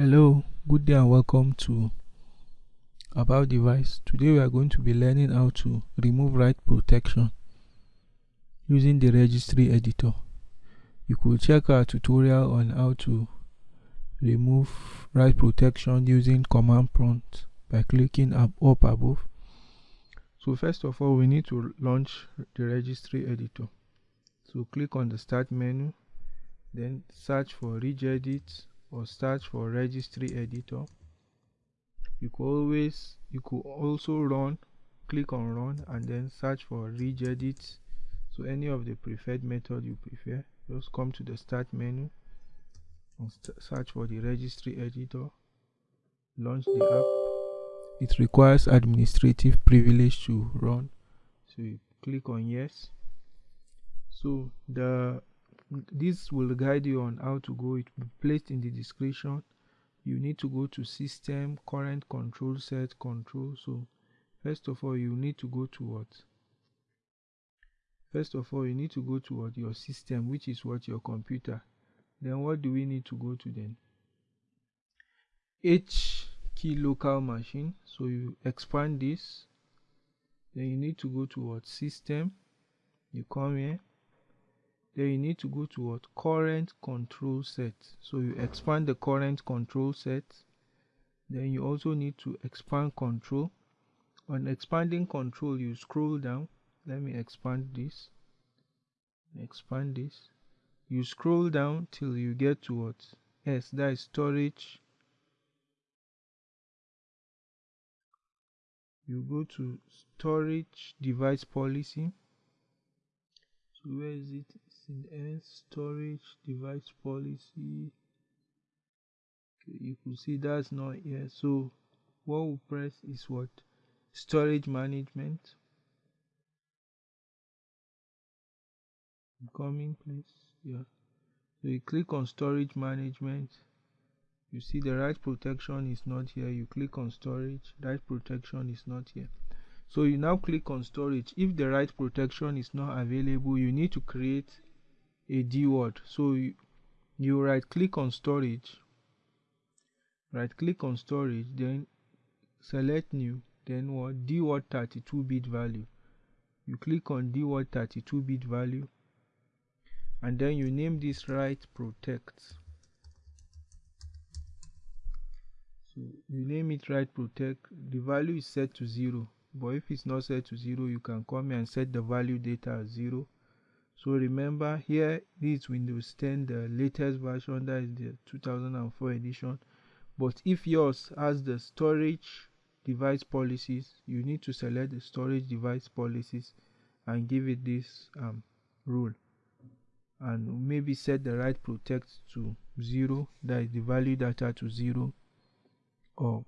Hello, good day and welcome to About Device. Today we are going to be learning how to remove write protection using the registry editor. You could check our tutorial on how to remove write protection using command prompt by clicking up, up above. So first of all we need to launch the registry editor. So click on the start menu then search for regedit or search for registry editor you could always you could also run click on run and then search for regedit. So any of the preferred method you prefer just come to the start menu and search for the registry editor launch the app. It requires administrative privilege to run. So you click on yes. So the this will guide you on how to go it will be placed in the description you need to go to system current control set control. So first of all you need to go to what? First of all you need to go to what? Your system which is what? Your computer. Then what do we need to go to then? H key local machine. So you expand this. Then you need to go to what? System. You come here then you need to go to what? Current control set. So you expand the current control set. Then you also need to expand control. On expanding control you scroll down. Let me expand this. Expand this. You scroll down till you get to what? Yes that is storage. You go to storage device policy. So where is it in storage device policy. Okay, you could see that's not here. So what we press is what? Storage management. Coming please. Yeah. So you click on storage management. You see the write protection is not here. You click on storage write protection is not here. So you now click on storage. If the write protection is not available you need to create a dword so you, you right click on storage right click on storage then select new then what? Dword 32 bit value. You click on dword 32 bit value and then you name this write protect. So you name it write protect the value is set to zero. But if it's not set to 0 you can come here and set the value data as 0 so remember here this windows 10 the latest version that is the 2004 edition. But if yours has the storage device policies you need to select the storage device policies and give it this um, rule. And maybe set the write protect to 0 that is the value data to 0 or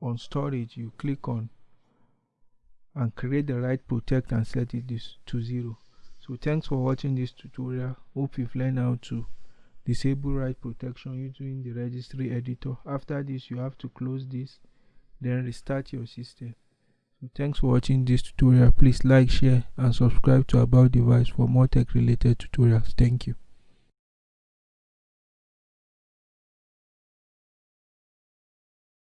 on storage you click on and create the write protect and set it this to zero so thanks for watching this tutorial. Hope you've learned how to disable write protection using the registry editor. After this you have to close this then restart your system. So thanks for watching this tutorial. Please like share and subscribe to about device for more tech related tutorials. Thank you